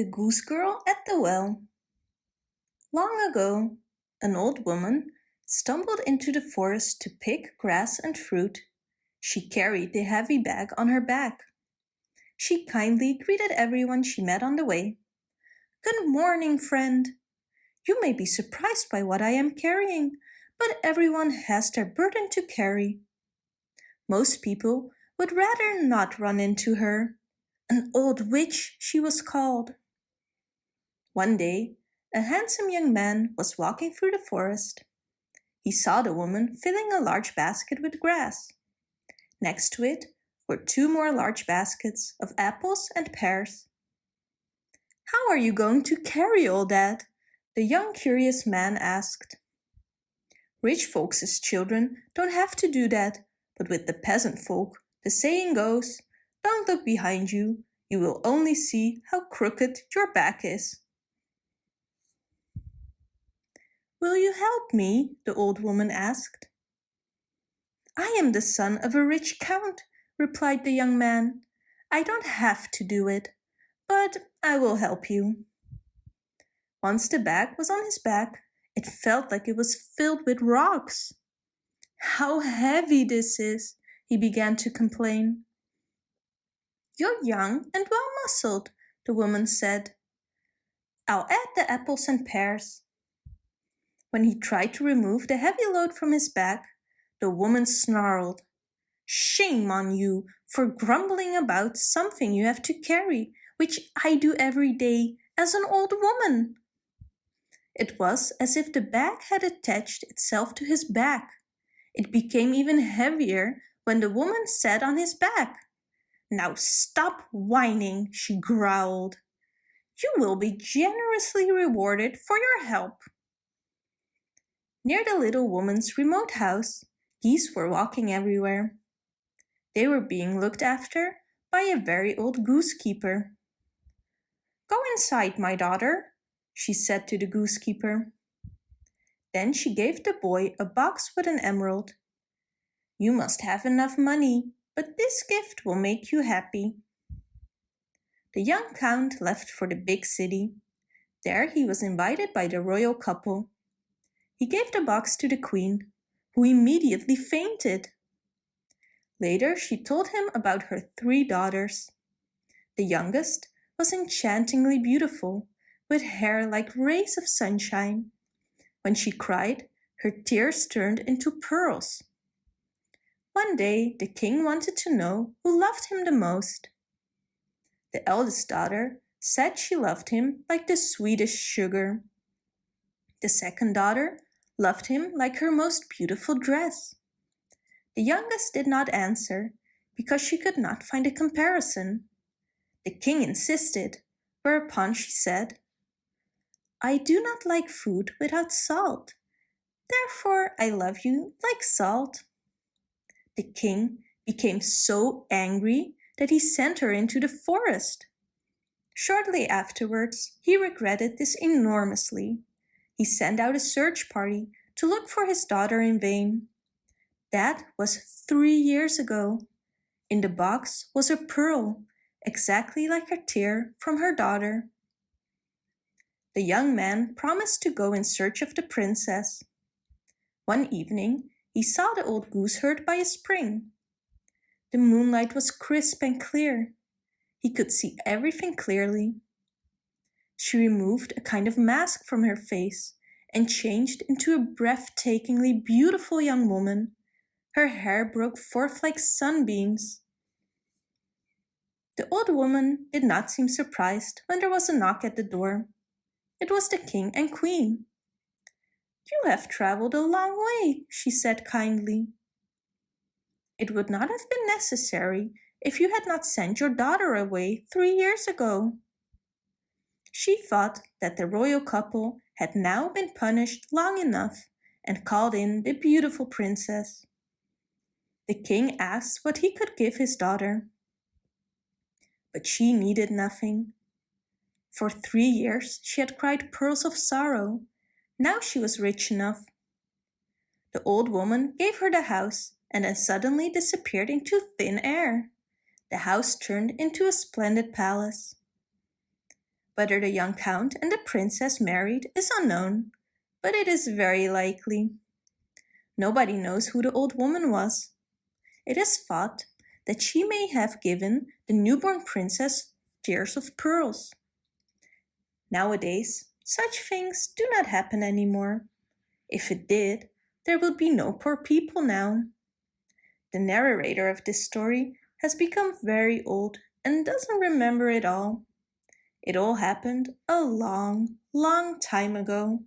The Goose Girl at the Well Long ago, an old woman stumbled into the forest to pick grass and fruit. She carried the heavy bag on her back. She kindly greeted everyone she met on the way. Good morning, friend. You may be surprised by what I am carrying, but everyone has their burden to carry. Most people would rather not run into her. An old witch she was called. One day, a handsome young man was walking through the forest. He saw the woman filling a large basket with grass. Next to it were two more large baskets of apples and pears. How are you going to carry all that? The young curious man asked. Rich folks' children don't have to do that, but with the peasant folk, the saying goes, don't look behind you, you will only see how crooked your back is. Will you help me? the old woman asked. I am the son of a rich count, replied the young man. I don't have to do it, but I will help you. Once the bag was on his back, it felt like it was filled with rocks. How heavy this is, he began to complain. You're young and well-muscled, the woman said. I'll add the apples and pears. When he tried to remove the heavy load from his back, the woman snarled. Shame on you for grumbling about something you have to carry, which I do every day as an old woman. It was as if the bag had attached itself to his back. It became even heavier when the woman sat on his back. Now stop whining, she growled. You will be generously rewarded for your help. Near the little woman's remote house, geese were walking everywhere. They were being looked after by a very old goosekeeper. Go inside, my daughter, she said to the goosekeeper. Then she gave the boy a box with an emerald. You must have enough money, but this gift will make you happy. The young count left for the big city. There he was invited by the royal couple. He gave the box to the queen, who immediately fainted. Later she told him about her three daughters. The youngest was enchantingly beautiful, with hair like rays of sunshine. When she cried, her tears turned into pearls. One day the king wanted to know who loved him the most. The eldest daughter said she loved him like the sweetest sugar. The second daughter loved him like her most beautiful dress. The youngest did not answer because she could not find a comparison. The king insisted, whereupon she said, I do not like food without salt. Therefore I love you like salt. The king became so angry that he sent her into the forest. Shortly afterwards, he regretted this enormously he sent out a search party to look for his daughter in vain. That was three years ago. In the box was a pearl, exactly like a tear from her daughter. The young man promised to go in search of the princess. One evening, he saw the old gooseherd by a spring. The moonlight was crisp and clear. He could see everything clearly. She removed a kind of mask from her face and changed into a breathtakingly beautiful young woman. Her hair broke forth like sunbeams. The old woman did not seem surprised when there was a knock at the door. It was the king and queen. You have traveled a long way, she said kindly. It would not have been necessary if you had not sent your daughter away three years ago. She thought that the royal couple had now been punished long enough and called in the beautiful princess. The king asked what he could give his daughter. But she needed nothing. For three years she had cried pearls of sorrow. Now she was rich enough. The old woman gave her the house and then suddenly disappeared into thin air. The house turned into a splendid palace. Whether the young count and the princess married is unknown, but it is very likely. Nobody knows who the old woman was. It is thought that she may have given the newborn princess tears of pearls. Nowadays, such things do not happen anymore. If it did, there would be no poor people now. The narrator of this story has become very old and doesn't remember it all. It all happened a long, long time ago.